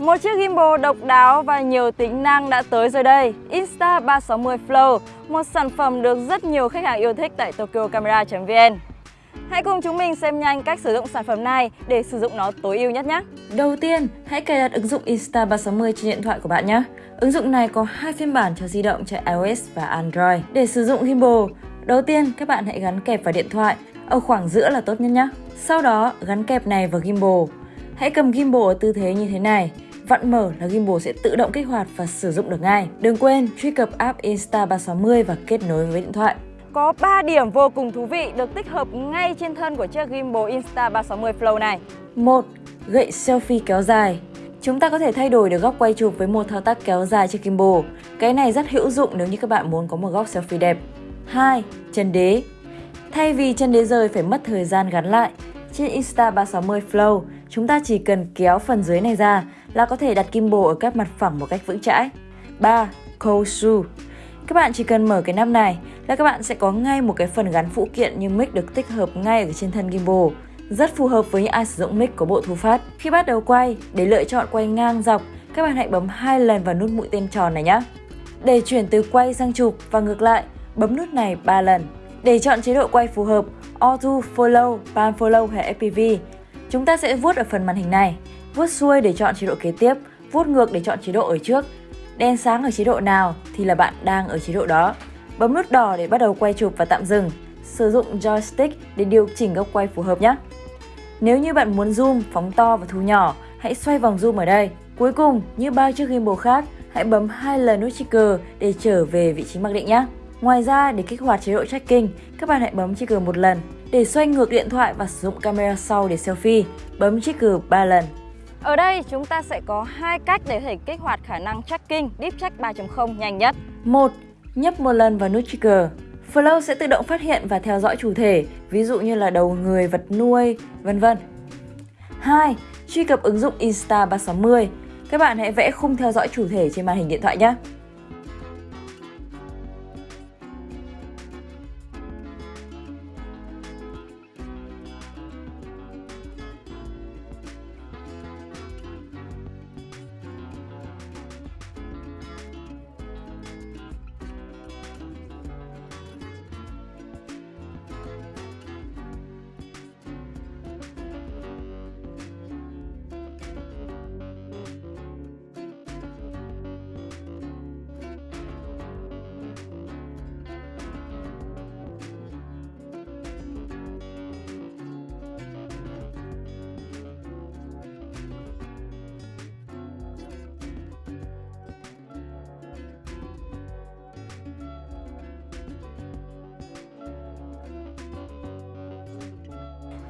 Một chiếc gimbal độc đáo và nhiều tính năng đã tới rồi đây. Insta360 Flow, một sản phẩm được rất nhiều khách hàng yêu thích tại tokyocamera.vn Hãy cùng chúng mình xem nhanh cách sử dụng sản phẩm này để sử dụng nó tối ưu nhất nhé. Đầu tiên, hãy cài đặt ứng dụng Insta360 trên điện thoại của bạn nhé. Ứng dụng này có hai phiên bản cho di động chạy iOS và Android. Để sử dụng gimbal, đầu tiên các bạn hãy gắn kẹp vào điện thoại ở khoảng giữa là tốt nhất nhé. Sau đó gắn kẹp này vào gimbal. Hãy cầm gimbal ở tư thế như thế này. Vặn mở là gimbal sẽ tự động kích hoạt và sử dụng được ngay. Đừng quên truy cập app Insta360 và kết nối với điện thoại. Có 3 điểm vô cùng thú vị được tích hợp ngay trên thân của chiếc gimbal Insta360 Flow này. 1. Gậy selfie kéo dài Chúng ta có thể thay đổi được góc quay chụp với một thao tác kéo dài trên gimbal. Cái này rất hữu dụng nếu như các bạn muốn có một góc selfie đẹp. 2. Chân đế Thay vì chân đế rời phải mất thời gian gắn lại, trên Insta360 Flow, chúng ta chỉ cần kéo phần dưới này ra là có thể đặt gimbal ở các mặt phẳng một cách vững chãi. 3. Cold Các bạn chỉ cần mở cái nắp này là các bạn sẽ có ngay một cái phần gắn phụ kiện như mic được tích hợp ngay ở trên thân gimbal. Rất phù hợp với những ai sử dụng mic có bộ thu phát. Khi bắt đầu quay, để lựa chọn quay ngang dọc, các bạn hãy bấm hai lần vào nút mũi tên tròn này nhé. Để chuyển từ quay sang chụp và ngược lại, bấm nút này 3 lần. Để chọn chế độ quay phù hợp, Auto Follow, Pan Follow hay FPV, chúng ta sẽ vuốt ở phần màn hình này vuốt xuôi để chọn chế độ kế tiếp, vuốt ngược để chọn chế độ ở trước. Đen sáng ở chế độ nào thì là bạn đang ở chế độ đó. Bấm nút đỏ để bắt đầu quay chụp và tạm dừng. Sử dụng joystick để điều chỉnh góc quay phù hợp nhé. Nếu như bạn muốn zoom, phóng to và thu nhỏ, hãy xoay vòng zoom ở đây. Cuối cùng, như ba chiếc gimbal khác, hãy bấm hai lần nút trigger để trở về vị trí mặc định nhé. Ngoài ra, để kích hoạt chế độ tracking, các bạn hãy bấm trigger một lần. Để xoay ngược điện thoại và sử dụng camera sau để selfie, bấm trigger 3 lần. Ở đây chúng ta sẽ có hai cách để thể kích hoạt khả năng tracking Deep Track 3.0 nhanh nhất. một Nhấp một lần vào nút trigger. Flow sẽ tự động phát hiện và theo dõi chủ thể, ví dụ như là đầu người, vật nuôi, vân vân. 2. Truy cập ứng dụng Insta360. Các bạn hãy vẽ khung theo dõi chủ thể trên màn hình điện thoại nhé.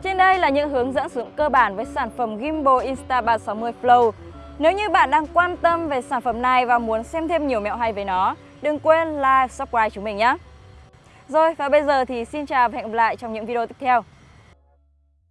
Trên đây là những hướng dẫn sử dụng cơ bản với sản phẩm Gimbal Insta360 Flow. Nếu như bạn đang quan tâm về sản phẩm này và muốn xem thêm nhiều mẹo hay về nó, đừng quên like, subscribe chúng mình nhé. Rồi và bây giờ thì xin chào và hẹn gặp lại trong những video tiếp theo.